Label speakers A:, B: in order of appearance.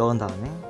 A: 넣은 다음에